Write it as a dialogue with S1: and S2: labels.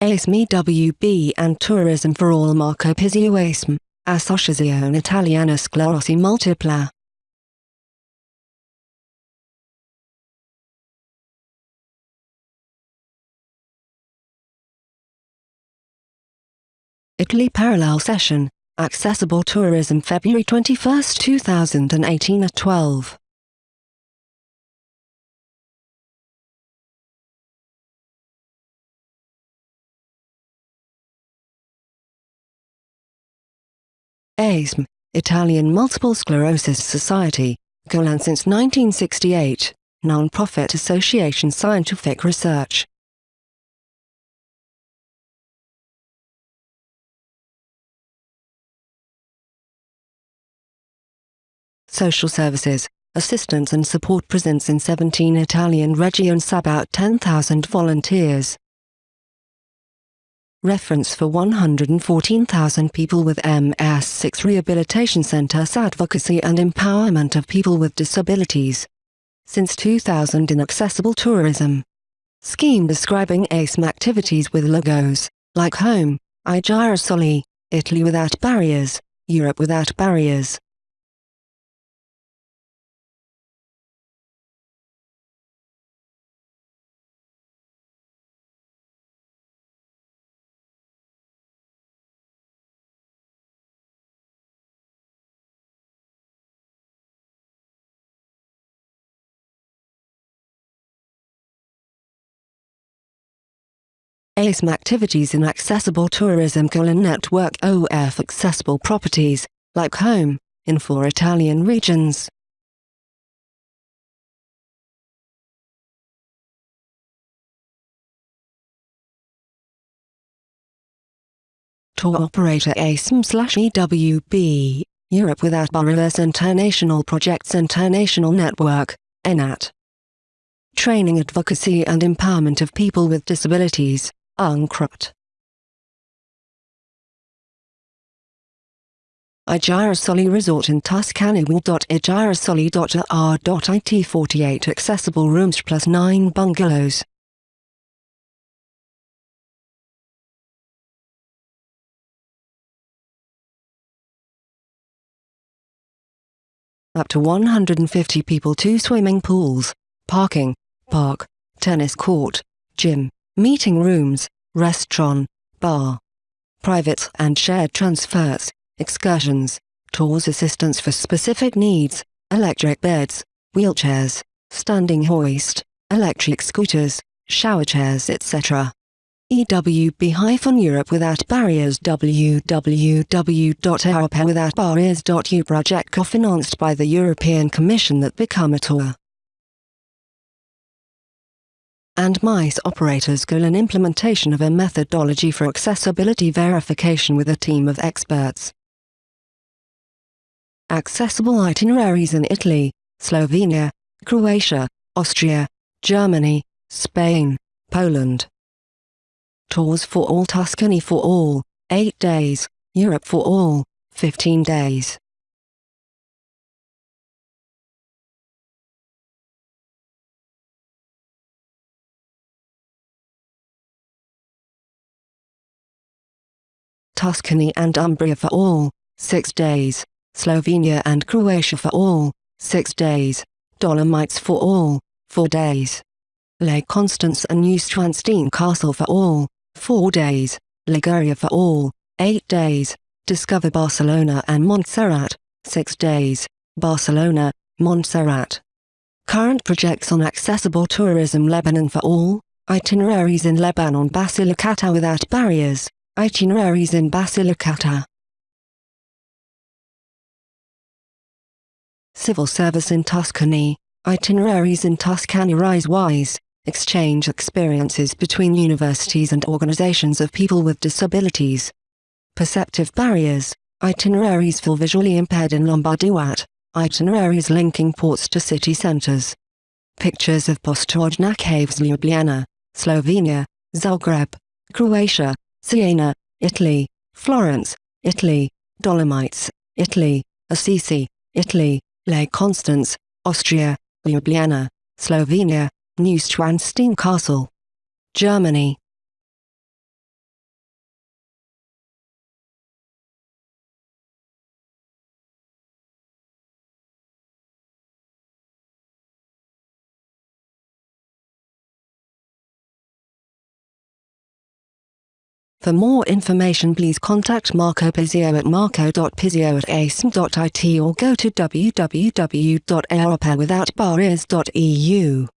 S1: ASME WB and Tourism for All Marco Pizzio ASM, Associazione Italiana Sclerosi Multipla. Italy Parallel Session, Accessible Tourism February 21, 2018 at 12. ASM, Italian Multiple Sclerosis Society, Golan since 1968, non-profit association scientific research. Social Services, Assistance and Support presents in 17 Italian regions about 10,000 volunteers. Reference for 114,000 people with MS6 Rehabilitation Centers Advocacy and Empowerment of People with Disabilities. Since 2000 in Accessible Tourism. Scheme describing ASM activities with logos, like Home, I Girasoli, Italy without barriers, Europe without barriers. ASM activities in accessible tourism Golan network OF accessible properties, like home, in four Italian regions. Tour operator ASM slash EWB, Europe Without Barriers International Projects International Network, ENAT. Training Advocacy and Empowerment of People with Disabilities, UNCRPD. Girasoli Resort in Tuscany Girasoli.igirasoli.ar.it 48 accessible rooms plus 9 bungalows. Up to 150 people 2 swimming pools, parking, park, tennis court, gym meeting rooms, restaurant, bar, private and shared transfers, excursions, tours assistance for specific needs, electric beds, wheelchairs, standing hoist, electric scooters, shower chairs etc. EWB-Europe Without Barriers www.europewithoutbarriers.eu project co-financed by the European Commission that become a tour and MICE operators goal an implementation of a methodology for accessibility verification with a team of experts. Accessible itineraries in Italy, Slovenia, Croatia, Austria, Germany, Spain, Poland. Tours for all Tuscany for all, 8 days, Europe for all, 15 days. Tuscany and Umbria for all, 6 days, Slovenia and Croatia for all, 6 days, Dolomites for all, 4 days. Lake Constance and Neuschwanstein Castle for all, 4 days, Liguria for all, 8 days, Discover Barcelona and Montserrat, 6 days, Barcelona, Montserrat. Current projects on accessible tourism Lebanon for all, itineraries in Lebanon Basilicata without barriers, Itineraries in Basilicata. Civil service in Tuscany, itineraries in Tuscany Rise-Wise, exchange experiences between universities and organizations of people with disabilities. Perceptive barriers, itineraries for visually impaired in Lombardy-Wat, itineraries linking ports to city centers. Pictures of Postojna Caves Ljubljana, Slovenia, Zagreb, Croatia, Siena, Italy, Florence, Italy, Dolomites, Italy, Assisi, Italy, Lake Constance, Austria, Ljubljana, Slovenia, Neuschwanstein Castle, Germany, For more information please contact Marco Pizzio at marco.pizzio at asm.it or go to www.aeropawithoutbarriers.eu.